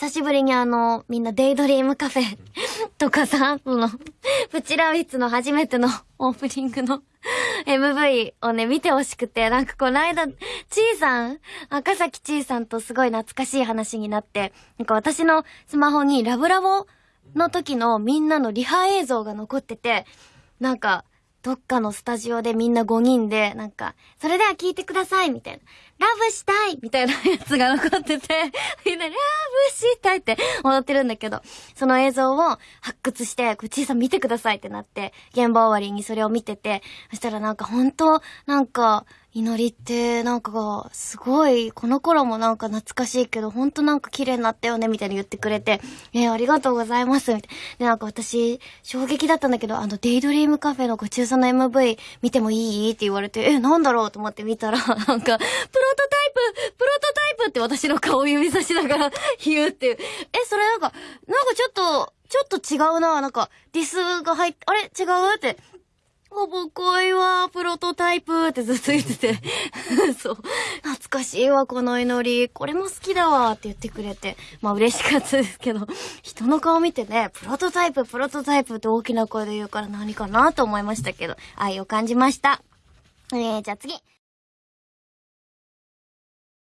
久しぶりにあの、みんなデイドリームカフェ とかさ、その、プチラウィッツの初めてのオープニングの MV をね、見てほしくて、なんかこの間、ちーさん、赤崎ちーさんとすごい懐かしい話になって、なんか私のスマホにラブラボの時のみんなのリハ映像が残ってて、なんか、どっかのスタジオでみんな5人で、なんか、それでは聞いてくださいみたいな。ラブしたいみたいなやつが残ってて、みんなラブしたいって踊ってるんだけど、その映像を発掘して、こちいさん見てくださいってなって、現場終わりにそれを見てて、そしたらなんか本当なんか、祈りってなんかすごい、この頃もなんか懐かしいけど、ほんとなんか綺麗になったよね、みたいに言ってくれて、えー、ありがとうございます、みたい。で、なんか私、衝撃だったんだけど、あの、デイドリームカフェのご中さんの MV 見てもいい？って言われて、え、なんだろう？と思って見たら、なんか、プロトタイププロトタイプって私の顔指さしながら 言うっていう。え、それなんか、なんかちょっと、ちょっと違うな、なんか、ディスが入って、あれ？違う？って。ほぼ恋はプロトタイプってずっと言ってて そう。懐かしいわ、この祈り。これも好きだわって言ってくれて。まあ嬉しかったですけど、人の顔見てね、プロトタイプ、プロトタイプって大きな声で言うから何かなと思いましたけど、愛を感じました。えー、じゃあ次。